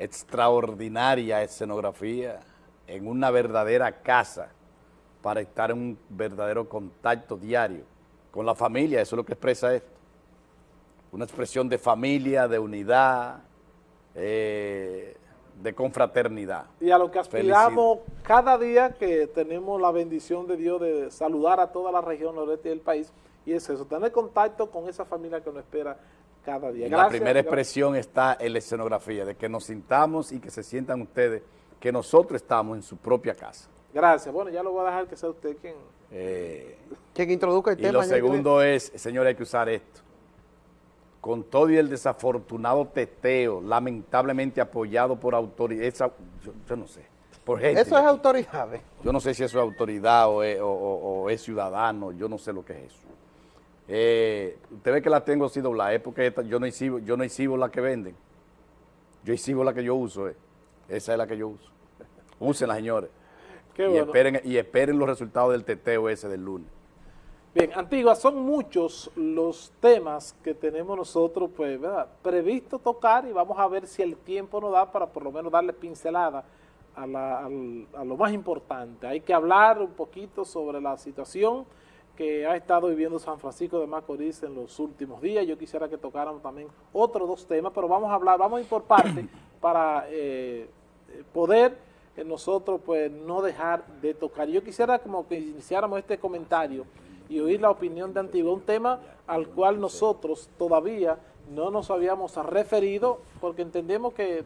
extraordinaria escenografía en una verdadera casa para estar en un verdadero contacto diario con la familia, eso es lo que expresa esto. Una expresión de familia, de unidad, eh, de confraternidad. Y a lo que aspiramos cada día que tenemos la bendición de Dios de saludar a toda la región noreste del país, y es eso, tener contacto con esa familia que nos espera cada día. la primera expresión está en la escenografía, de que nos sintamos y que se sientan ustedes que nosotros estamos en su propia casa. Gracias. Bueno, ya lo voy a dejar que sea usted quien... Eh, quien introduzca el tema. Y lo segundo es, señores, hay que usar esto. Con todo y el desafortunado teteo, lamentablemente apoyado por autoridades, yo, no sé, por gente. Eso es autoridad. ¿eh? Yo no sé si eso es autoridad o es, ciudadano, yo no sé lo que es eso. Eh, usted ve que la tengo así doblada, es porque yo no exhibo, yo no exhibo la que venden. Yo exhibo la que yo uso, eh. esa es la que yo uso. Úsenla, señores y, esperen, y esperen los resultados del teteo ese del lunes. Bien, Antigua, son muchos los temas que tenemos nosotros, pues, ¿verdad? Previsto tocar y vamos a ver si el tiempo nos da para por lo menos darle pincelada a, a lo más importante. Hay que hablar un poquito sobre la situación que ha estado viviendo San Francisco de Macorís en los últimos días. Yo quisiera que tocáramos también otros dos temas, pero vamos a hablar, vamos a ir por parte para eh, poder nosotros pues no dejar de tocar. Yo quisiera como que iniciáramos este comentario y oír la opinión de Antigua, un tema al cual nosotros todavía no nos habíamos referido porque entendemos que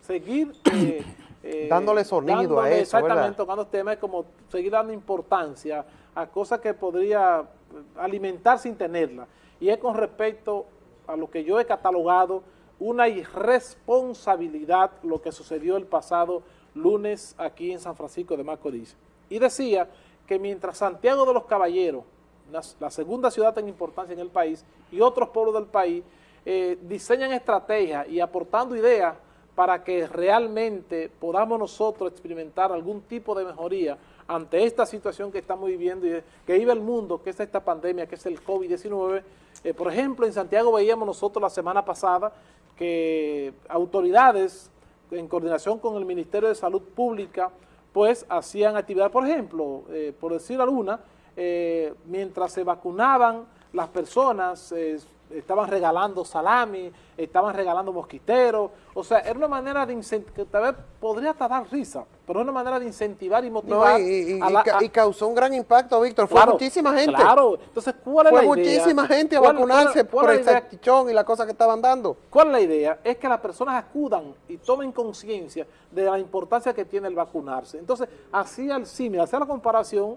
seguir... Eh, eh, dándole sonido a eso, Exactamente, tocando temas es como seguir dando importancia a cosas que podría alimentar sin tenerla. Y es con respecto a lo que yo he catalogado una irresponsabilidad lo que sucedió el pasado lunes aquí en San Francisco de Macorís. Y decía que mientras Santiago de los Caballeros, la, segunda ciudad en importancia en el país, y otros pueblos del país, eh, diseñan estrategias y aportando ideas para que realmente podamos nosotros experimentar algún tipo de mejoría ante esta situación que estamos viviendo y que vive el mundo, que es esta pandemia, que es el COVID-19. Eh, por ejemplo, en Santiago veíamos nosotros la semana pasada que autoridades en coordinación con el Ministerio de Salud Pública, pues hacían actividad, por ejemplo, eh, por decir alguna, eh, mientras se vacunaban las personas, eh, estaban regalando salami, estaban regalando mosquiteros, o sea, era una manera de incentivar, tal vez podría hasta dar risa, pero es una manera de incentivar y motivar. y, causó un gran impacto, Víctor, fue muchísima gente. Claro, entonces, ¿cuál es la idea? Fue muchísima gente a vacunarse por el salchichón y la cosa que estaban dando. ¿Cuál es la idea? Es que las personas acudan y tomen conciencia de la importancia que tiene el vacunarse. Entonces, así al símil, hacer la comparación,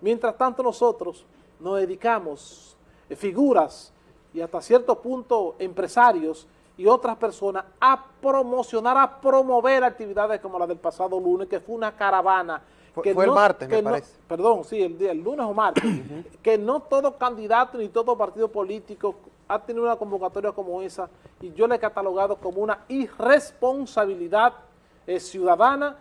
mientras tanto nosotros nos dedicamos, eh, figuras, y hasta cierto punto empresarios y otras personas a promocionar, a promover actividades como la del pasado lunes, que fue una caravana. que fue el martes, me parece. Perdón, sí, el, día, el lunes o martes. que no todo candidato ni todo partido político ha tenido una convocatoria como esa y yo le he catalogado como una irresponsabilidad eh, ciudadana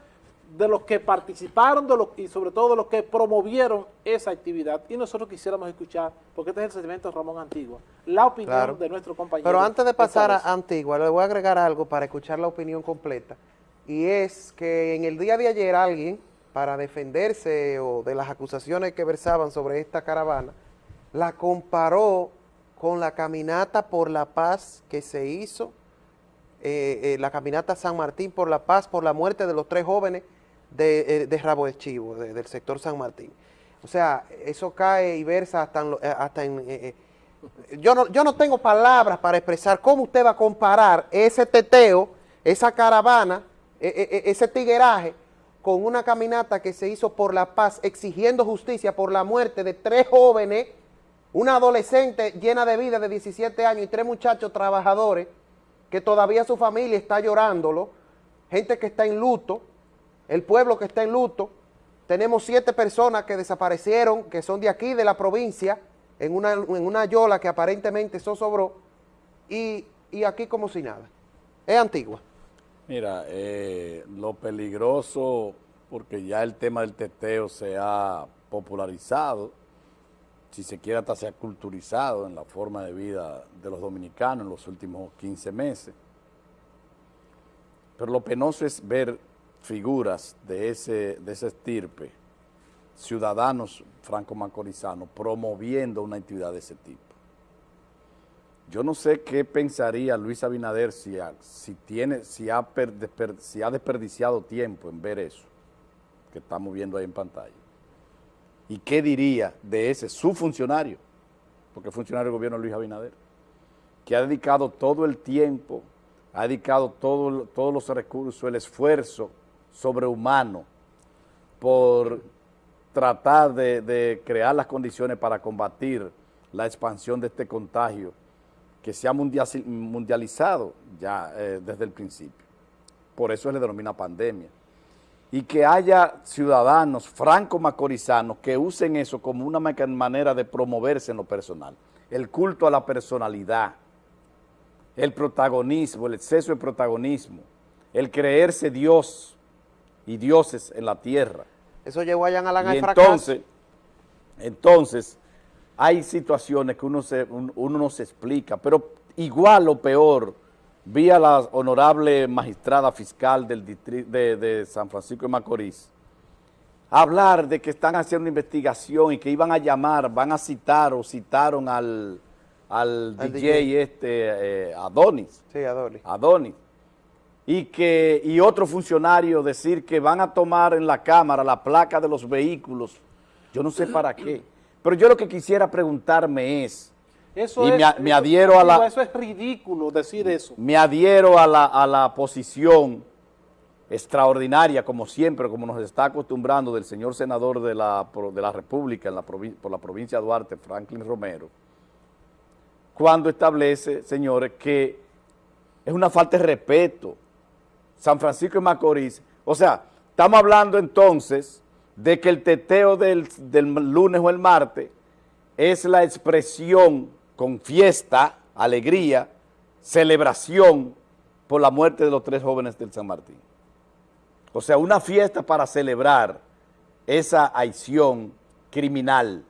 de los que participaron de y sobre todo de los que promovieron esa actividad. Y nosotros quisiéramos escuchar, porque este es el sentimiento de Ramón Antigua, la opinión de nuestro compañero. Pero antes de pasar a Antigua, le voy a agregar algo para escuchar la opinión completa. Y es que en el día de ayer alguien, para defenderse o de las acusaciones que versaban sobre esta caravana, la comparó con la caminata por la paz que se hizo, eh, eh, la caminata San Martín por la paz, por la muerte de los tres jóvenes de, eh, de Rabo de Chivo, del sector San Martín. O sea, eso cae y versa hasta en... Eh, eh, yo, no, yo no tengo palabras para expresar cómo usted va a comparar ese teteo, esa caravana, ese tigueraje, con una caminata que se hizo por la paz, exigiendo justicia por la muerte de tres jóvenes, una adolescente llena de vida de 17 años y tres muchachos trabajadores, que todavía su familia está llorándolo, gente que está en luto, el pueblo que está en luto, tenemos siete personas que desaparecieron, que son de aquí, de la provincia, en una, en una yola que aparentemente sobró, y, y aquí como si nada. Es antigua. Mira, eh, lo peligroso, porque ya el tema del teteo se ha popularizado, si se quiere hasta se ha culturizado en la forma de vida de los dominicanos en los últimos 15 meses. Pero lo penoso es ver figuras de ese, de ese estirpe, ciudadanos franco-macorizanos, promoviendo una actividad de ese tipo. Yo no sé qué pensaría Luis Abinader si si tiene, si ha, si ha desperdiciado tiempo en ver eso que estamos viendo ahí en pantalla. ¿Y qué diría de ese, su funcionario? Porque es funcionario del gobierno Luis Abinader, que ha dedicado todo el tiempo, ha dedicado todo, todos los recursos, el esfuerzo sobrehumano por tratar de, crear las condiciones para combatir la expansión de este contagio que se ha mundializado ya eh, desde el principio. Por eso se le denomina pandemia. Y que haya ciudadanos franco-macorizanos que usen eso como una manera de promoverse en lo personal. El culto a la personalidad, el protagonismo, el exceso de protagonismo, el creerse Dios y dioses en la tierra. Eso llevó a Jan Alan al entonces, Entonces, hay situaciones que uno, se, uno no se explica, pero igual o peor, vi a la honorable magistrada fiscal del distrito de, San Francisco de Macorís hablar de que están haciendo una investigación y que iban a llamar, van a citar o citaron al, al, DJ, este eh, Adonis. Sí, Adonis. Adonis. Y, que, y otro funcionario decir que van a tomar en la Cámara la placa de los vehículos, yo no sé para qué. Pero yo lo que quisiera preguntarme es, eso y es, me, adhiero a la... Eso es ridículo decir eso. Me adhiero a la, a la posición extraordinaria, como siempre, como nos está acostumbrando del señor senador de la, de la República en la por la provincia de Duarte, Franklin Romero, cuando establece, señores, que es una falta de respeto. San Francisco de Macorís, o sea, estamos hablando entonces de que el teteo del, lunes o el martes es la expresión con fiesta, alegría, celebración por la muerte de los tres jóvenes del San Martín. O sea, una fiesta para celebrar esa acción criminal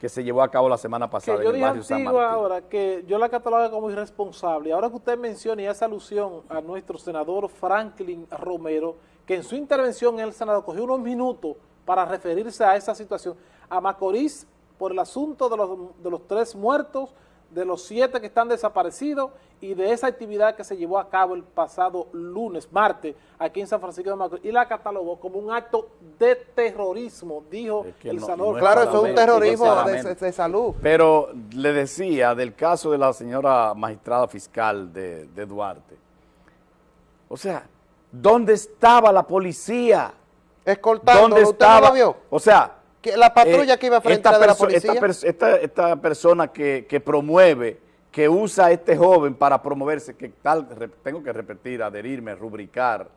que se llevó a cabo la semana pasada en el barrio San Martín. ahora que yo la catalogo como irresponsable. Ahora que usted menciona y hace alusión a nuestro senador Franklin Romero, que en su intervención en el Senado cogió unos minutos para referirse a esa situación. A Macorís, por el asunto de los, de los tres muertos, de los siete que están desaparecidos y de esa actividad que se llevó a cabo el pasado lunes, martes, aquí en San Francisco de Macorís, y la catalogó como un acto de terrorismo, dijo el senador. claro, eso es un terrorismo de, salud. Pero le decía del caso de la señora magistrada fiscal de, de Duarte, o sea, ¿dónde estaba la policía? escoltando, ¿Dónde estaba? vio? O sea, que la patrulla eh, que iba frente a la policía. Esta, esta, persona que, que, promueve, que usa a este joven para promoverse, que tal, tengo que repetir, adherirme, rubricar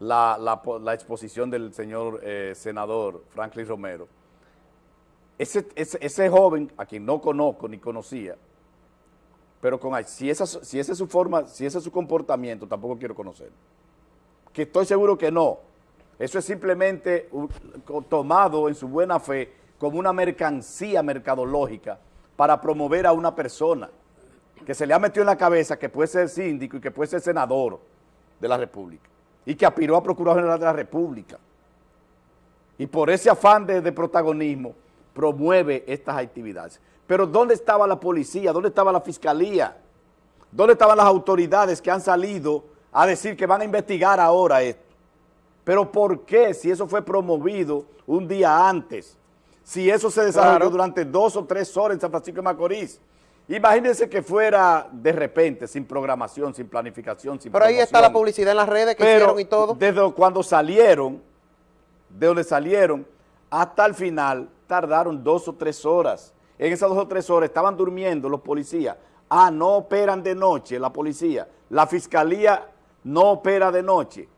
la, la, la exposición del señor eh, senador Franklin Romero. Ese, ese, ese, joven, a quien no conozco ni conocía, pero con si esa, si esa es su forma, si ese es su comportamiento, tampoco quiero conocer. Que estoy seguro que no, eso es simplemente tomado en su buena fe como una mercancía mercadológica para promover a una persona que se le ha metido en la cabeza que puede ser síndico y que puede ser senador de la República y que aspiró a Procurador General de la República. Y por ese afán de, de protagonismo promueve estas actividades. Pero ¿dónde estaba la policía? ¿Dónde estaba la fiscalía? ¿Dónde estaban las autoridades que han salido a decir que van a investigar ahora esto? Pero ¿por qué si eso fue promovido un día antes? Si eso se desarrolló durante dos o tres horas en San Francisco de Macorís. Imagínense que fuera de repente, sin programación, sin planificación, sin Pero ahí está la publicidad en las redes que hicieron y todo. desde cuando salieron, de donde salieron, hasta el final, tardaron dos o tres horas. En esas dos o tres horas estaban durmiendo los policías. Ah, no operan de noche la policía. La fiscalía no opera de noche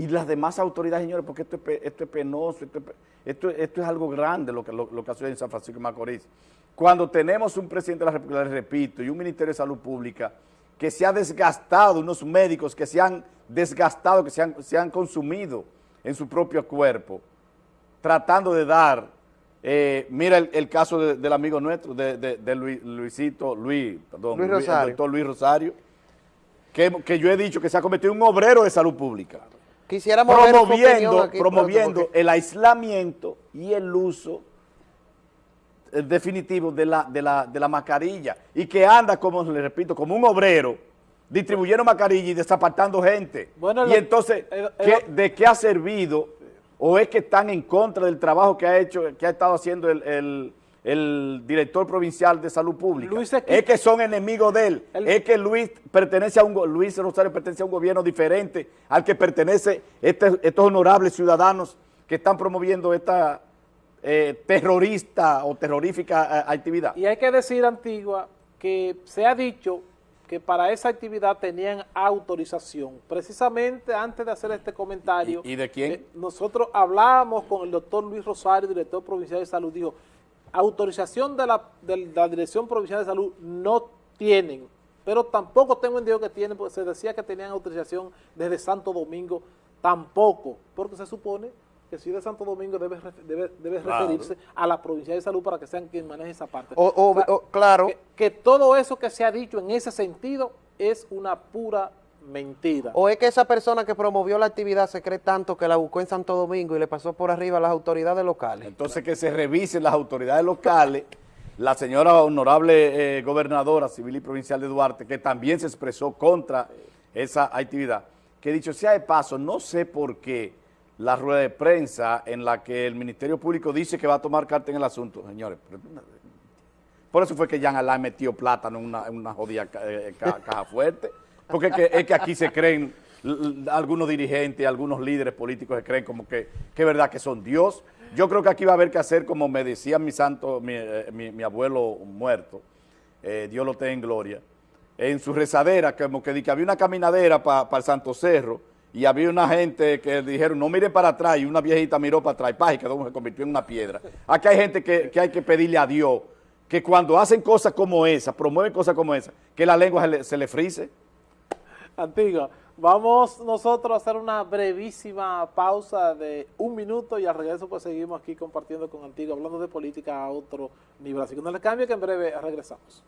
y las demás autoridades, señores, porque esto es, esto es penoso, esto, esto, es algo grande lo que, lo, que ha en San Francisco de Macorís. Cuando tenemos un presidente de la República, les repito, y un Ministerio de Salud Pública que se ha desgastado, unos médicos que se han desgastado, que se han, se han consumido en su propio cuerpo, tratando de dar, eh, mira el, caso del amigo nuestro, de, de, Luisito, Luis, perdón, Luis Rosario. el doctor Luis Rosario, que, que yo he dicho que se ha convertido en un obrero de salud pública. Quisiéramos Promoviendo, aquí, promoviendo porque- el aislamiento y el uso eh, definitivo de la, de, la, de la mascarilla y que anda, como le repito, como un obrero distribuyendo mascarilla y desapartando gente. Bueno, y lo- entonces, el- ¿qué- el- ¿de qué ha servido? ¿O es que están en contra del trabajo que ha hecho, que ha estado haciendo el, el- director provincial de salud pública? Luis es que son enemigos de él. El- es que Luis pertenece a un Luis Rosario pertenece a un gobierno diferente al que pertenece este- estos honorables ciudadanos que están promoviendo esta eh, terrorista o terrorífica eh, actividad. Y hay que decir, Antigua, que se ha dicho que para esa actividad tenían autorización. Precisamente antes de hacer este comentario, ¿Y- y de quién? eh, nosotros hablábamos con el doctor Luis Rosario, director provincial de salud, dijo, autorización de la, de la Dirección Provincial de Salud no tienen, pero tampoco tengo entendido que tienen, porque se decía que tenían autorización desde Santo Domingo, tampoco, porque se supone que si de Santo Domingo debe, ref- debe, debe Claro. referirse a la Provincial de Salud para que sean quien maneje esa parte. O- claro. que, que todo eso que se ha dicho en ese sentido es una pura mentira. ¿O es que esa persona que promovió la actividad se cree tanto que la buscó en Santo Domingo y le pasó por arriba a las autoridades locales? Entonces que se revisen las autoridades locales, la señora honorable eh, gobernadora civil y provincial de Duarte, que también se expresó contra esa actividad, que dicho sea de paso, no sé por qué la rueda de prensa en la que el Ministerio Público dice que va a tomar carta en el asunto, señores, por eso fue que Jean Alain metió plátano en una, en una jodida ca- eh, ca- caja fuerte. Porque es que, aquí se creen algunos dirigentes, algunos líderes políticos se creen como que, es verdad que son Dios. Yo creo que aquí va a haber que hacer, como me decía mi santo, mi, eh, mi- abuelo muerto, eh, Dios lo tenga en gloria, en su rezadera, como que, había una caminadera para el Santo Cerro, y había una gente que dijeron, no mire para atrás, y una viejita miró para atrás, y, pa, y se convirtió en una piedra. Aquí hay gente que, que hay que pedirle a Dios que cuando hacen cosas como esa, promueven cosas como esa, que la lengua se le, se le frise. Antigua, vamos nosotros a hacer una brevísima pausa de un minuto y al regreso pues seguimos aquí compartiendo con Antigua, hablando de política a otro nivel. Así que no le cambie que en breve regresamos.